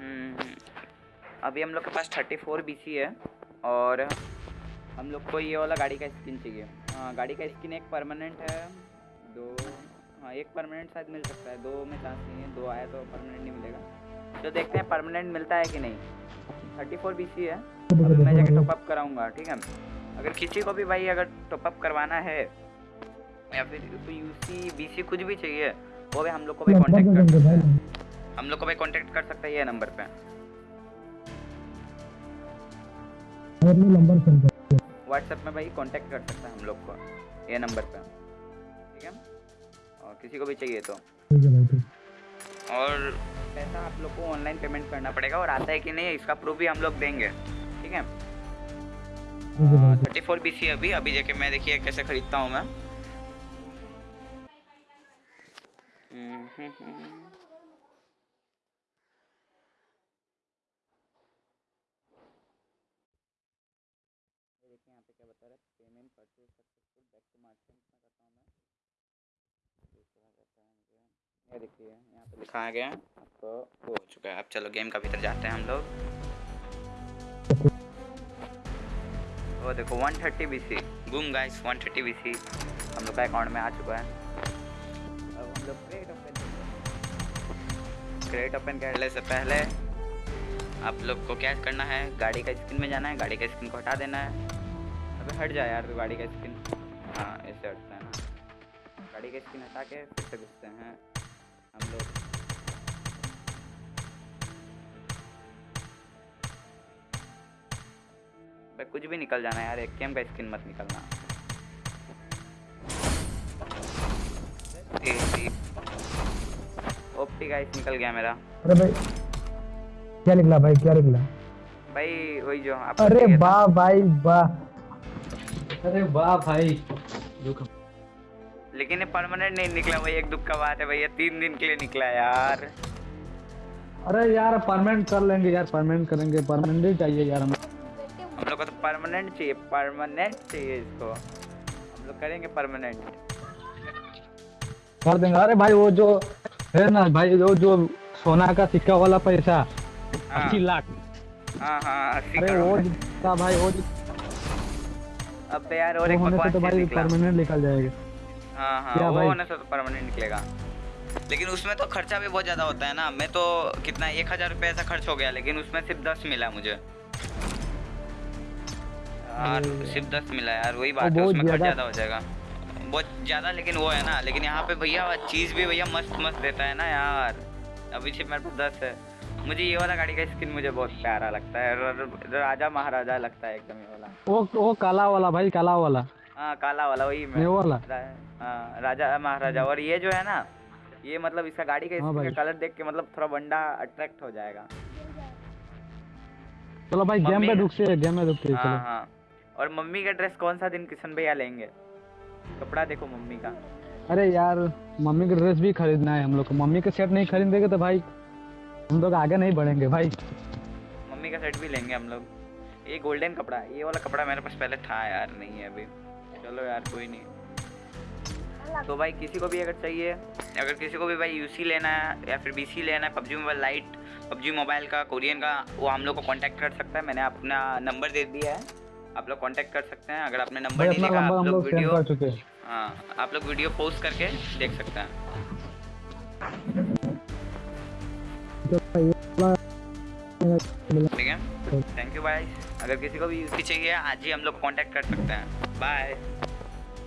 हम्म, अभी हम लोग के पास थर्टी फोर बी है और हम लोग को ये वाला गाड़ी का स्किन चाहिए। हाँ गाड़ी का स्किन एक परमानेंट है दो हाँ एक परमानेंट शायद मिल सकता है दो में चांस नहीं है दो आया तो परमानेंट नहीं मिलेगा। तो देखते हैं परमानेंट मिलता है कि नहीं। थर्टी फोर बी है अभी मैं जाके टॉपअप कराऊँगा ठीक है? अगर किसी को भी भाई अगर टॉपअप करवाना है या फिर यू सी बी सी कुछ भी चाहिए वो भी हम लोग को भी कॉन्टेक्ट कर सकते हैं। हम लोग को भाई कांटेक्ट कर सकते हैं ये नंबर पे। व्हाट्सएप में भाई कांटेक्ट कर सकते हैं हम लोग को ये नंबर पे। ठीक है? और किसी को भी चाहिए तो। ठीक है भाई ठीक। और पैसा आप लोग को ऑनलाइन पेमेंट करना पड़ेगा और आता है कि नहीं इसका प्रूफ भी हम लोग देंगे। ठीक है? थर्टी फोर बी सी अभी अभी जाके मैं देखिए कैसे खरीदता हूँ मैं हम्म, हम्म, हम्म। ये देखिए यहाँ पे क्या बता रहा है? Payment purchase successful back to market में करता हूँ मैं। ये देखिए यहाँ पे लिखा गया आपको वो हो चुका है। अब चलो गेम का भीतर जाते हैं हम लोग। वो देखो 130 बीसी बूम गाइस 130 बीसी हम लोग का अकाउंट में आ चुका है। अब हम लोग क्रेट ओपन क्रेट ओपन करने से पहले। आप लोग को क्या करना है? गाड़ी का स्क्रीन में जाना है। गाड़ी का स्क्रीन को हटा देना है। अबे हट जा यार तो गाड़ी का स्किन। हाँ ऐसे हटता है ना। गाड़ी का स्किन हटा के फिर से घुसते हैं हम लोग। कुछ भी निकल जाना यार एक का स्किन मत निकलना। ओपी गाइस निकल गया मेरा। अरे भाई क्या निकला भाई क्या निकला? भाई वही जो अरे वाह भाई वाह। अरे वाह भाई। लेकिन ये परमानेंट नहीं निकला भाई एक दुख का बात है भैया तीन दिन के लिए निकला यार। अरे यार परमानेंट कर लेंगे यार परमानेंट करेंगे परमानेंट ही चाहिए यार हमें। हम लोग को तो परमानेंट चाहिए परमानेंट चाहिए इसको। हम लोग करेंगे परमानेंट कर देंगे। अरे भाई वो जो है ना भाई वो जो सोना का सिक्का वाला पैसा हाँ। अस्सी लाख। हाँ हाँ अरे वो जितना भाई वो अब यार और एक बकवास तो भाई परमानेंट निकल जाएगा। हाँ हाँ वो होने से तो परमानेंट निकलेगा। लेकिन उसमें तो खर्चा भी बहुत ज़्यादा होता है ना। मैं तो कितना एक हज़ार रुपये ऐसा खर्च हो गया लेकिन उसमें सिर्फ़ दस मिला मुझे। यार सिर्फ़ दस मिला यार वही बात है उसमें खर्च ज्यादा- ज़्यादा हो जाएगा। बहुत ज़्यादा लेकिन वो है ना लेकिन यहाँ पे भैया चीज़ भी भैया मस्त मस्त देता है ना यार। अभी सिर्फ़ मेरे पास दस है। मुझे ये वाला गाड़ी का स्किन मुझे बहुत प्यारा लगता है। राजा महाराजा लगता है एकदम ये वाला। वो वो काला वाला भाई काला वाला। हाँ काला वाला वही मैं वाला। रा- हाँ, राजा महाराजा। और ये जो है ना ये मतलब इसका गाड़ी का हाँ इसका कलर देख के मतलब थोड़ा बंदा अट्रैक्ट हो जाएगा। चलो भाई गेम पे रुक से गेम में रुक के हाँ हाँ। और मम्मी का ड्रेस कौन सा दिन किशन भैया लेंगे? कपड़ा देखो मम्मी का। अरे यार मम्मी का ड्रेस भी खरीदना है हम लोग को। मम्मी का सेट नहीं खरीदेंगे तो भाई हम लोग आगे नहीं बढ़ेंगे भाई। मम्मी का सेट भी लेंगे हम लोग। ये गोल्डन कपड़ा ये वाला कपड़ा मेरे पास पहले था यार नहीं है अभी। चलो यार कोई नहीं। तो भाई किसी को भी अगर चाहिए अगर किसी को भी भाई यूसी लेना है या फिर बीसी लेना है PUBG mobile lite PUBG mobile का कोरियन का वो हम लोग को कांटेक्ट कर सकता है। मैंने अपना नंबर दे दिया है। आप लोग कांटेक्ट कर सकते हैं। अगर आपने नंबर नहीं लिखा आप लोग वीडियो हाँ। आप लोग वीडियो पोस्ट करके देख सकते हैं। ठीक है? थैंक यू बाय अगर किसी को भी यूसी चाहिए, आज ही हम लोग कांटेक्ट कर सकते हैं. बाय